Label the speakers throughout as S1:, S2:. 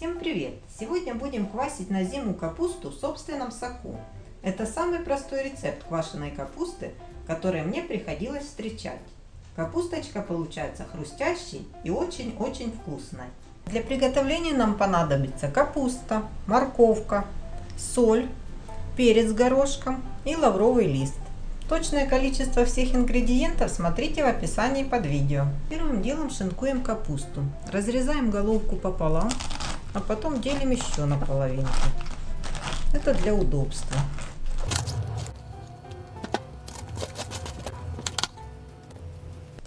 S1: Всем привет! Сегодня будем квасить на зиму капусту в собственном соку. Это самый простой рецепт квашеной капусты, который мне приходилось встречать. Капусточка получается хрустящей и очень-очень вкусной. Для приготовления нам понадобится капуста, морковка, соль, перец горошком и лавровый лист. Точное количество всех ингредиентов смотрите в описании под видео. Первым делом шинкуем капусту. Разрезаем головку пополам, а потом делим еще на половинку. Это для удобства.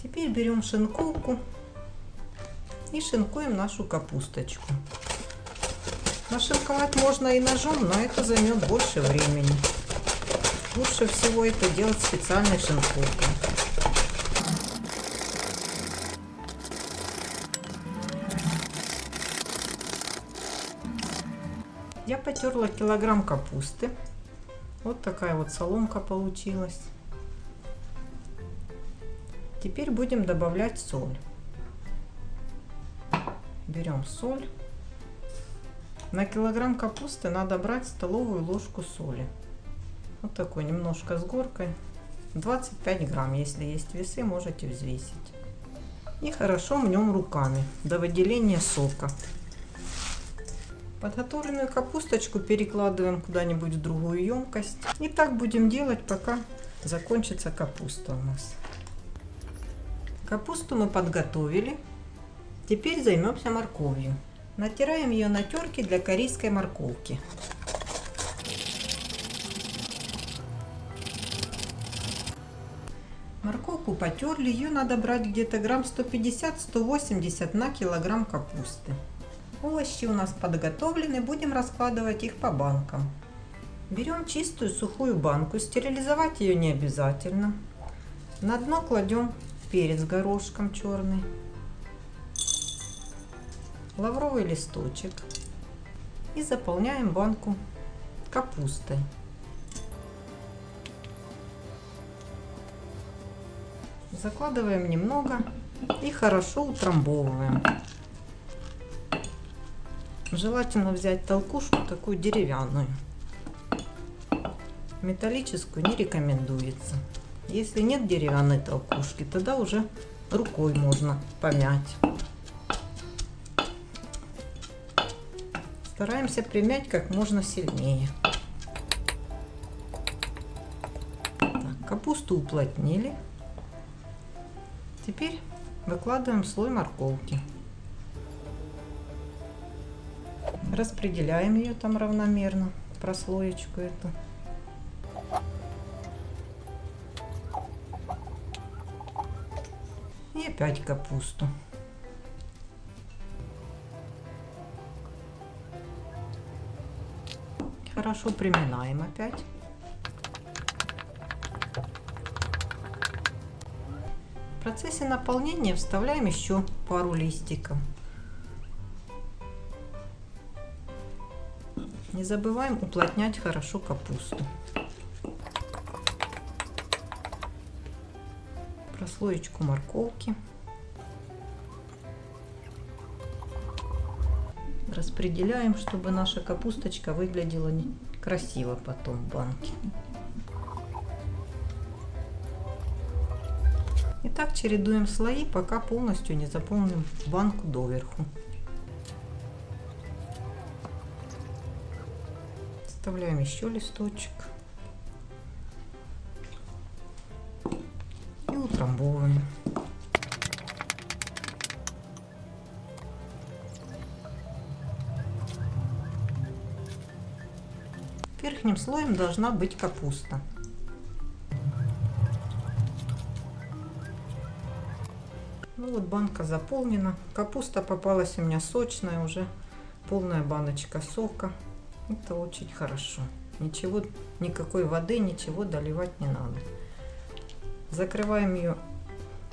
S1: Теперь берем шинковку и шинкуем нашу капусточку. Нашинковать можно и ножом, но это займет больше времени. Лучше всего это делать специальной шинковкой. Я потерла килограмм капусты. Вот такая вот соломка получилась. Теперь будем добавлять соль. Берем соль. На килограмм капусты надо брать столовую ложку соли. Вот такой немножко с горкой. 25 грамм, если есть весы, можете взвесить. И хорошо мнем руками до выделения сока. Подготовленную капусточку перекладываем куда-нибудь в другую емкость. И так будем делать, пока закончится капуста у нас. Капусту мы подготовили. Теперь займемся морковью. Натираем ее на терке для корейской морковки. Морковку потерли, ее надо брать где-то грамм 150-180 на килограмм капусты. Овощи у нас подготовлены, будем раскладывать их по банкам. Берем чистую сухую банку, стерилизовать ее не обязательно. На дно кладем перец горошком черный, лавровый листочек и заполняем банку капустой. Закладываем немного и хорошо утрамбовываем. Желательно взять толкушку такую деревянную. Металлическую не рекомендуется. Если нет деревянной толкушки, тогда уже рукой можно помять. Стараемся примять как можно сильнее. Так, капусту уплотнили. Теперь выкладываем слой морковки. Распределяем ее там равномерно, прослоечку эту. И опять капусту. Хорошо приминаем опять. В процессе наполнения вставляем еще пару листиков. Не забываем уплотнять хорошо капусту. Прослоечку морковки. Распределяем, чтобы наша капусточка выглядела красиво потом в банке. И так чередуем слои, пока полностью не заполним банку доверху. Вставляем еще листочек. И утрамбовываем. Верхним слоем должна быть капуста. Ну вот банка заполнена. Капуста попалась у меня сочная уже. Полная баночка сока. Это очень хорошо. Ничего, никакой воды, ничего доливать не надо. Закрываем ее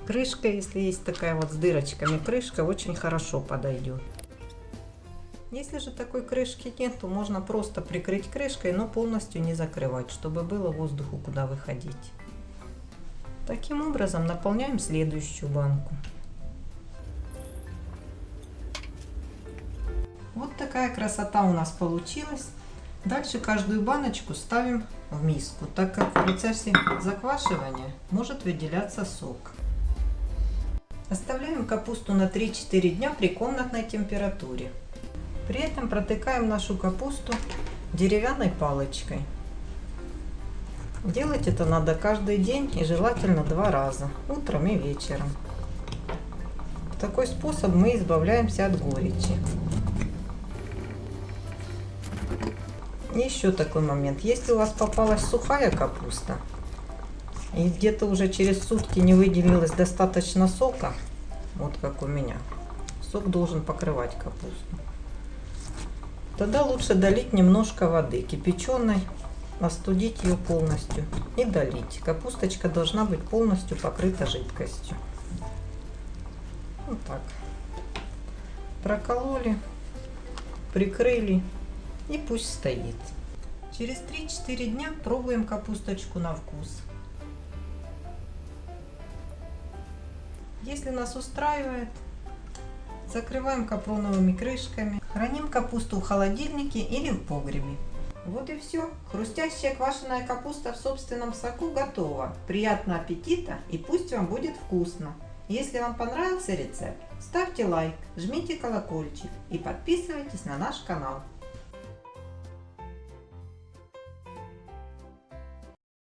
S1: крышкой, если есть такая вот с дырочками крышка, очень хорошо подойдет. Если же такой крышки нет, то можно просто прикрыть крышкой, но полностью не закрывать, чтобы было воздуху куда выходить. Таким образом наполняем следующую банку. Вот такая красота у нас получилась. Дальше каждую баночку ставим в миску, так как в процессе заквашивания может выделяться сок. Оставляем капусту на 3-4 дня при комнатной температуре. При этом протыкаем нашу капусту деревянной палочкой. Делать это надо каждый день и желательно два раза, утром и вечером. В такой способ мы избавляемся от горечи. Еще такой момент. Если у вас попалась сухая капуста, и где-то уже через сутки не выделилось достаточно сока, вот как у меня, сок должен покрывать капусту, тогда лучше долить немножко воды кипяченой, остудить ее полностью и долить. Капусточка должна быть полностью покрыта жидкостью. Вот так. Прокололи, прикрыли и пусть стоит. Через 3-4 дня пробуем капусточку на вкус. Если нас устраивает, закрываем капроновыми крышками. Храним капусту в холодильнике или в погребе. Вот и все. Хрустящая квашеная капуста в собственном соку готова. Приятного аппетита и пусть вам будет вкусно. Если вам понравился рецепт, ставьте лайк, жмите колокольчик и подписывайтесь на наш канал.